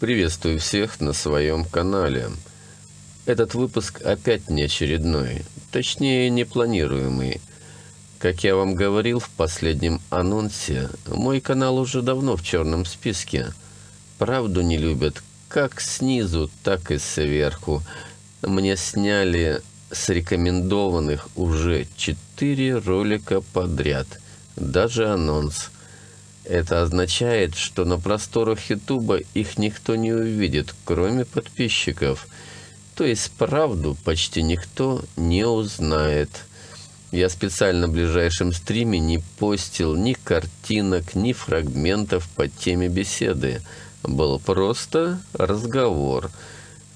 Приветствую всех на своем канале. Этот выпуск опять не очередной, точнее непланируемый. Как я вам говорил в последнем анонсе, мой канал уже давно в черном списке. Правду не любят как снизу, так и сверху. Мне сняли с рекомендованных уже 4 ролика подряд, даже анонс – это означает, что на просторах Ютуба их никто не увидит, кроме подписчиков. То есть правду почти никто не узнает. Я специально в ближайшем стриме не постил ни картинок, ни фрагментов по теме беседы. Был просто разговор.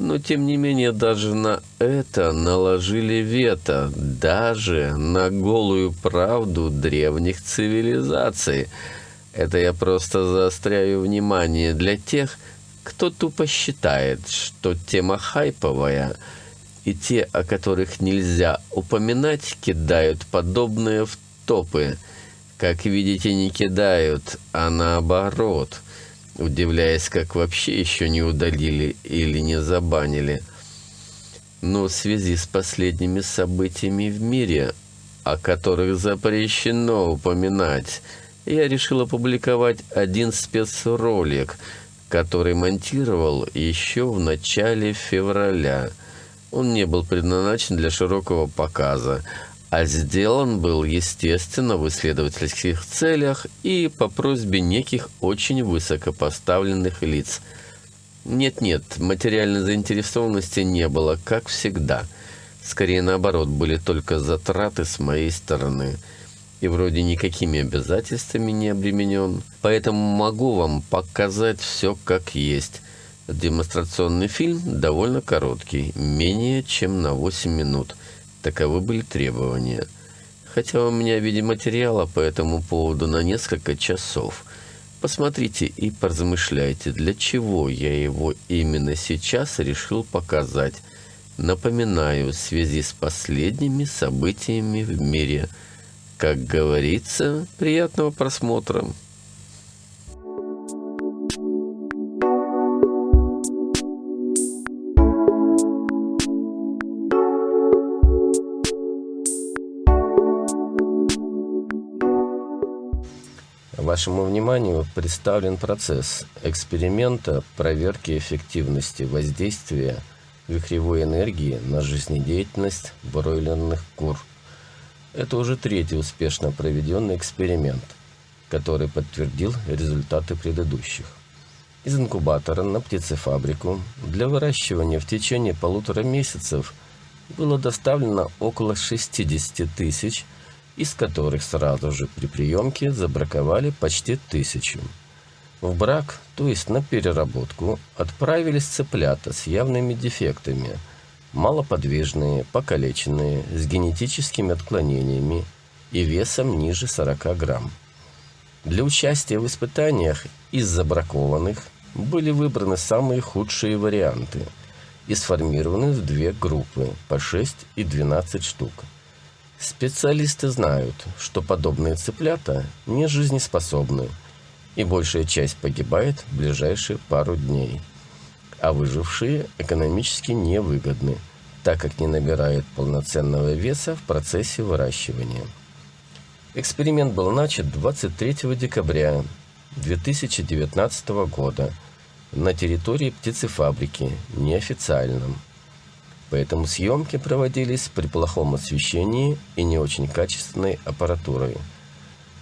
Но, тем не менее, даже на это наложили вето. Даже на голую правду древних цивилизаций – это я просто заостряю внимание для тех, кто тупо считает, что тема хайповая, и те, о которых нельзя упоминать, кидают подобные в топы. Как видите, не кидают, а наоборот, удивляясь, как вообще еще не удалили или не забанили. Но в связи с последними событиями в мире, о которых запрещено упоминать, я решил опубликовать один спецролик, который монтировал еще в начале февраля. Он не был предназначен для широкого показа, а сделан был, естественно, в исследовательских целях и по просьбе неких очень высокопоставленных лиц. Нет-нет, материальной заинтересованности не было, как всегда. Скорее наоборот, были только затраты с моей стороны – и вроде никакими обязательствами не обременен, поэтому могу вам показать все как есть. Демонстрационный фильм довольно короткий, менее чем на 8 минут. Таковы были требования. Хотя у меня видеоматериала по этому поводу на несколько часов. Посмотрите и поразмышляйте, для чего я его именно сейчас решил показать. Напоминаю, в связи с последними событиями в мире – как говорится, приятного просмотра. Вашему вниманию представлен процесс эксперимента проверки эффективности воздействия вихревой энергии на жизнедеятельность бройлерных кур – это уже третий успешно проведенный эксперимент, который подтвердил результаты предыдущих. Из инкубатора на птицефабрику для выращивания в течение полутора месяцев было доставлено около 60 тысяч, из которых сразу же при приемке забраковали почти тысячу. В брак, то есть на переработку, отправились цыплята с явными дефектами – малоподвижные, покалеченные, с генетическими отклонениями и весом ниже 40 грамм. Для участия в испытаниях из забракованных были выбраны самые худшие варианты и сформированы в две группы по 6 и 12 штук. Специалисты знают, что подобные цыплята не жизнеспособны, и большая часть погибает в ближайшие пару дней – а выжившие экономически невыгодны, так как не набирают полноценного веса в процессе выращивания. Эксперимент был начат 23 декабря 2019 года на территории птицефабрики, неофициальном. Поэтому съемки проводились при плохом освещении и не очень качественной аппаратурой.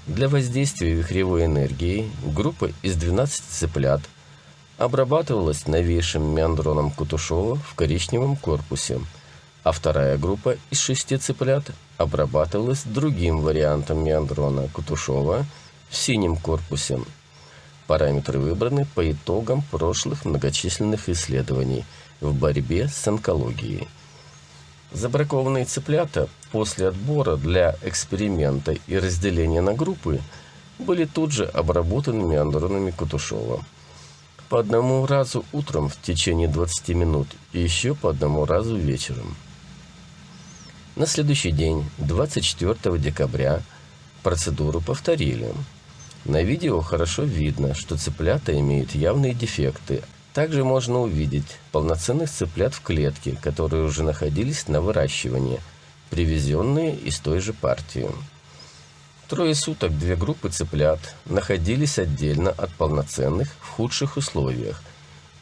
Для воздействия вихревой энергии группа из 12 цыплят – обрабатывалась новейшим меандроном Кутушова в коричневом корпусе, а вторая группа из шести цыплят обрабатывалась другим вариантом меандрона Кутушова в синем корпусе. Параметры выбраны по итогам прошлых многочисленных исследований в борьбе с онкологией. Забракованные цыплята после отбора для эксперимента и разделения на группы были тут же обработаны меандронами Кутушова по одному разу утром в течение 20 минут и еще по одному разу вечером. На следующий день, 24 декабря, процедуру повторили. На видео хорошо видно, что цыплята имеют явные дефекты, Также можно увидеть полноценных цыплят в клетке, которые уже находились на выращивании, привезенные из той же партии. Трое суток две группы цыплят находились отдельно от полноценных в худших условиях,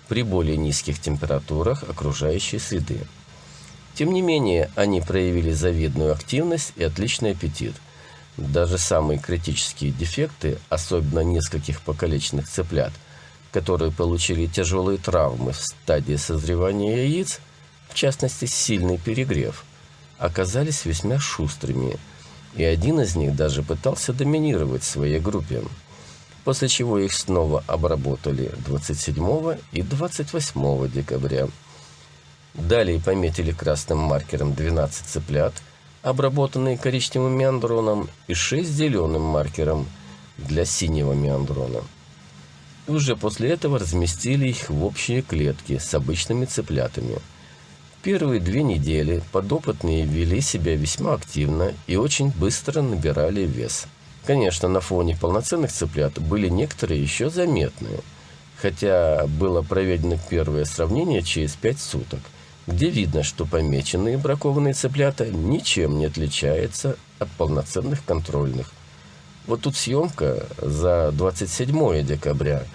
при более низких температурах окружающей среды. Тем не менее, они проявили завидную активность и отличный аппетит. Даже самые критические дефекты, особенно нескольких покалеченных цыплят – которые получили тяжелые травмы в стадии созревания яиц, в частности сильный перегрев, оказались весьма шустрыми, и один из них даже пытался доминировать в своей группе, после чего их снова обработали 27 и 28 декабря. Далее пометили красным маркером 12 цыплят, обработанные коричневым меандроном, и 6 зеленым маркером для синего меандрона. Уже после этого разместили их в общие клетки с обычными цыплятами. Первые две недели подопытные вели себя весьма активно и очень быстро набирали вес. Конечно, на фоне полноценных цыплят были некоторые еще заметные, хотя было проведено первое сравнение через 5 суток, где видно, что помеченные бракованные цыплята ничем не отличаются от полноценных контрольных. Вот тут съемка за 27 декабря –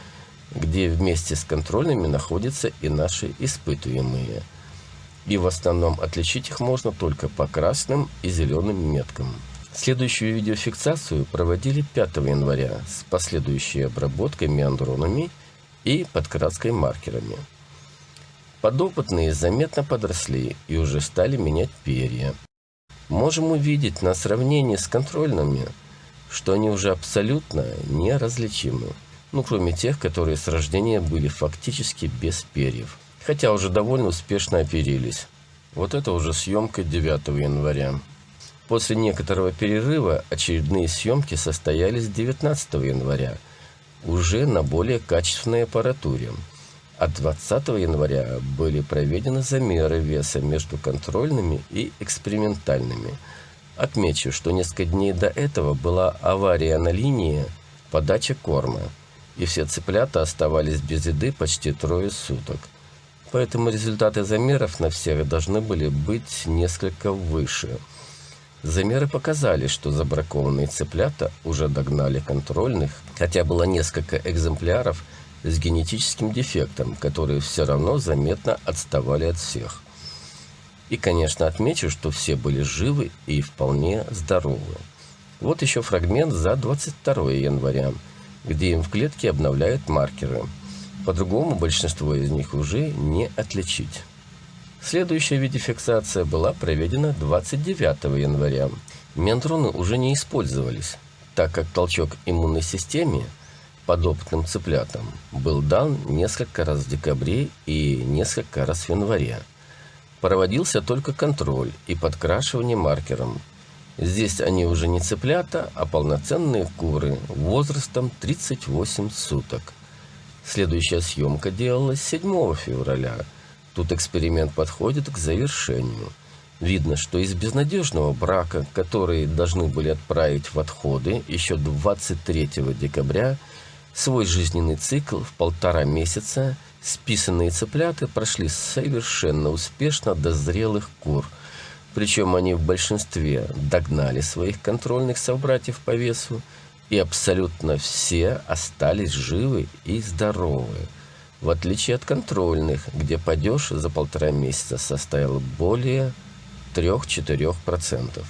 где вместе с контрольными находятся и наши испытуемые. И в основном отличить их можно только по красным и зеленым меткам. Следующую видеофиксацию проводили 5 января с последующей обработкой меандронами и подкраской маркерами. Подопытные заметно подросли и уже стали менять перья. Можем увидеть на сравнении с контрольными, что они уже абсолютно неразличимы ну, кроме тех, которые с рождения были фактически без перьев, хотя уже довольно успешно оперились. Вот это уже съемка 9 января. После некоторого перерыва очередные съемки состоялись 19 января, уже на более качественной аппаратуре. А 20 января были проведены замеры веса между контрольными и экспериментальными. Отмечу, что несколько дней до этого была авария на линии подачи корма – и все цыплята оставались без еды почти трое суток. Поэтому результаты замеров на всех должны были быть несколько выше. Замеры показали, что забракованные цыплята уже догнали контрольных, хотя было несколько экземпляров с генетическим дефектом, которые все равно заметно отставали от всех. И, конечно, отмечу, что все были живы и вполне здоровы. Вот еще фрагмент за 22 января где им в клетке обновляют маркеры. По-другому большинство из них уже не отличить. Следующая видеофиксация была проведена 29 января. Ментроны уже не использовались, так как толчок иммунной системе подопытным цыплятам был дан несколько раз в декабре и несколько раз в январе. Проводился только контроль и подкрашивание маркером – Здесь они уже не цыплята, а полноценные куры возрастом 38 суток. Следующая съемка делалась 7 февраля. Тут эксперимент подходит к завершению. Видно, что из безнадежного брака, который должны были отправить в отходы еще 23 декабря, свой жизненный цикл в полтора месяца списанные цыплята прошли совершенно успешно до зрелых кур – причем они в большинстве догнали своих контрольных собратьев по весу, и абсолютно все остались живы и здоровы. В отличие от контрольных, где падеж за полтора месяца составил более 3-4%.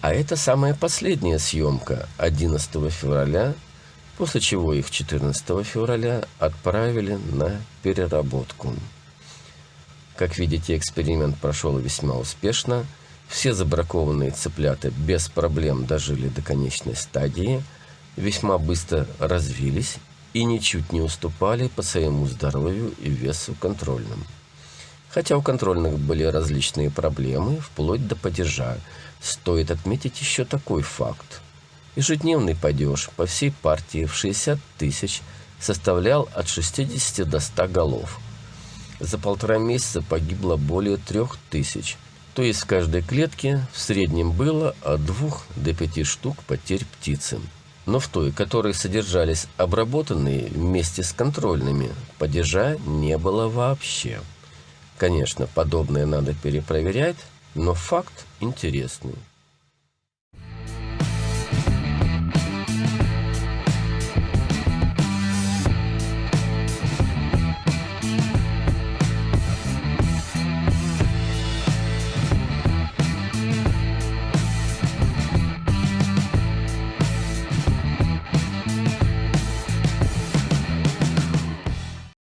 А это самая последняя съемка 11 февраля, после чего их 14 февраля отправили на переработку. Как видите, эксперимент прошел весьма успешно. Все забракованные цыплята без проблем дожили до конечной стадии, весьма быстро развились и ничуть не уступали по своему здоровью и весу контрольным. Хотя у контрольных были различные проблемы, вплоть до падежа, стоит отметить еще такой факт. Ежедневный падеж по всей партии в 60 тысяч составлял от 60 до 100 голов – за полтора месяца погибло более трех тысяч. То есть в каждой клетке в среднем было от двух до пяти штук потерь птицы. Но в той, которой содержались обработанные вместе с контрольными, падежа не было вообще. Конечно, подобное надо перепроверять, но факт интересный.